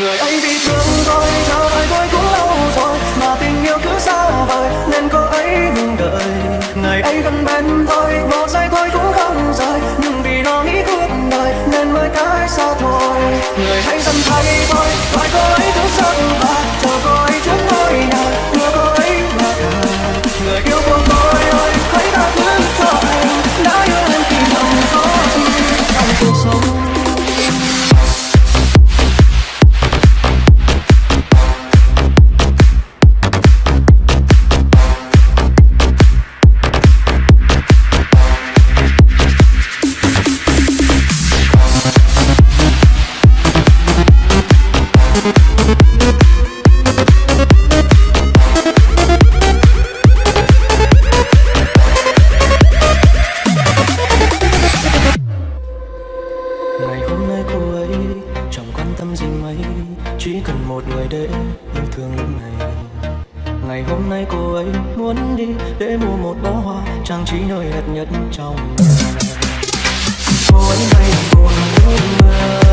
người ấy bị thương tôi chờ đời tôi cũng lâu rồi, mà tình yêu cứ xa vời, nên cô ấy ngừng đợi. Ngày ấy gần bên tôi một giây một người để yêu thương lúc này. Ngày hôm nay cô ấy muốn đi để mua một bó hoa trang trí nơi đẹp nhất trong nhà. Cô ấy bay buồn mưa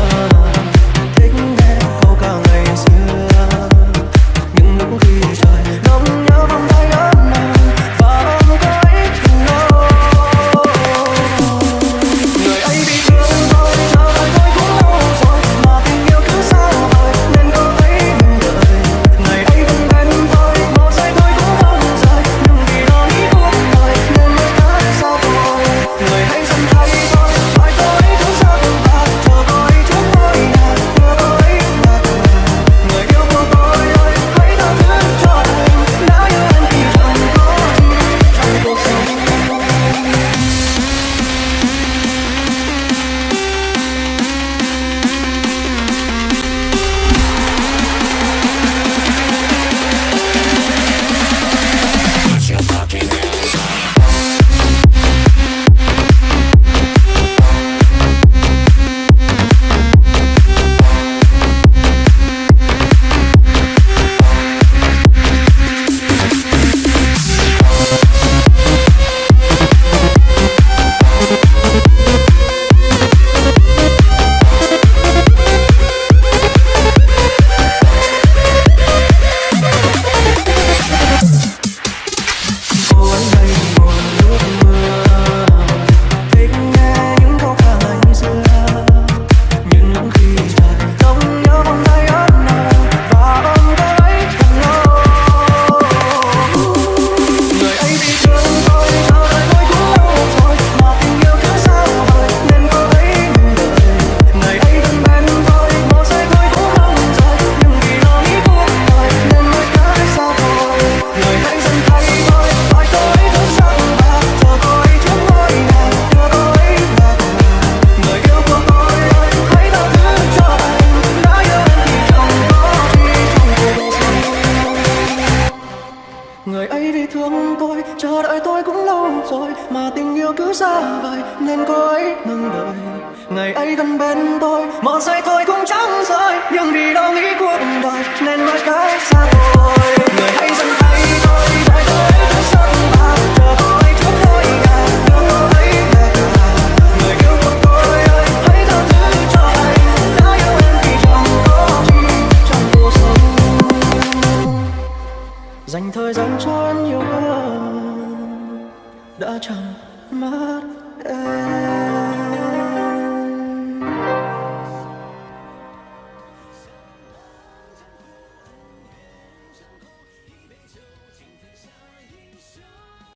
mong tôi chờ đợi tôi cũng lâu rồi, mà tình yêu cứ xa vời, nên cô ấy ngừng đợi ngày ấy gần bên tôi mơ say thôi cũng chẳng rơi, nhưng vì đâu nghĩ cuộc đời, nên nói cái xa thời gian trôi nhiều hơn đã chẳng mất em.